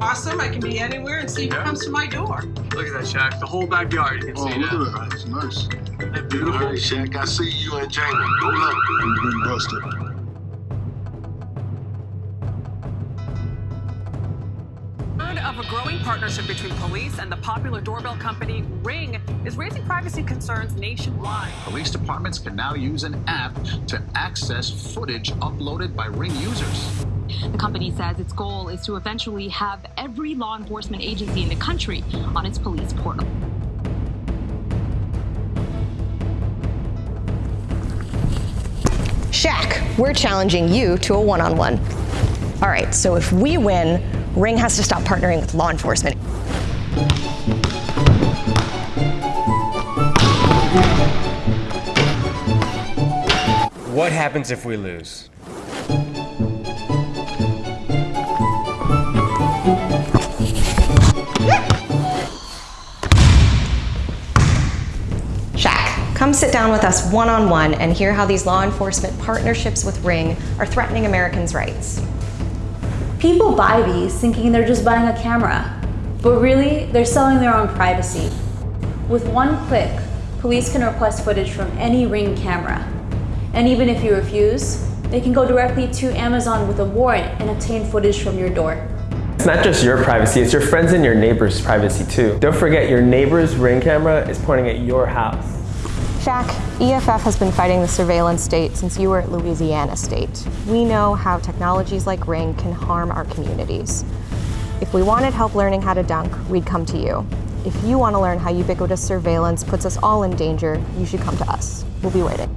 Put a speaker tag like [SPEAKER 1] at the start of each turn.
[SPEAKER 1] awesome. I can be anywhere and see who
[SPEAKER 2] Yeah.
[SPEAKER 1] comes to my door.
[SPEAKER 2] Look at that, Shaq. The whole backyard. You can
[SPEAKER 3] Oh,
[SPEAKER 2] see
[SPEAKER 3] look
[SPEAKER 2] that.
[SPEAKER 3] at that. That's nice.
[SPEAKER 2] Isn't that beautiful?
[SPEAKER 4] right, Shaq, I see you and Jamie. Go look.
[SPEAKER 3] You've been busted.
[SPEAKER 5] Of a growing partnership between police and the popular doorbell company Ring is raising privacy concerns nationwide.
[SPEAKER 6] Police departments can now use an app to access footage uploaded by Ring users.
[SPEAKER 7] The company says its goal is to eventually have every law enforcement agency in the country on its police portal.
[SPEAKER 8] Shaq, we're challenging you to a one on one. All right, so if we win, Ring has to stop partnering with law enforcement.
[SPEAKER 9] What happens if we lose?
[SPEAKER 8] Shaq, come sit down with us one on one and hear how these law enforcement partnerships with Ring are threatening Americans' rights.
[SPEAKER 10] People buy these thinking they're just buying a camera, but really, they're selling their own privacy. With one click, police can request footage from any Ring camera. And even if you refuse, they can go directly to Amazon with a warrant and obtain footage from your door.
[SPEAKER 9] It's not just your privacy, it's your friends and your neighbors' privacy too. Don't forget your neighbor's ring camera is pointing at your house.
[SPEAKER 8] Shaq, EFF has been fighting the surveillance state since you were at Louisiana State. We know how technologies like Ring can harm our communities. If we wanted help learning how to dunk, we'd come to you. If you want to learn how ubiquitous surveillance puts us all in danger, you should come to us. We'll be waiting.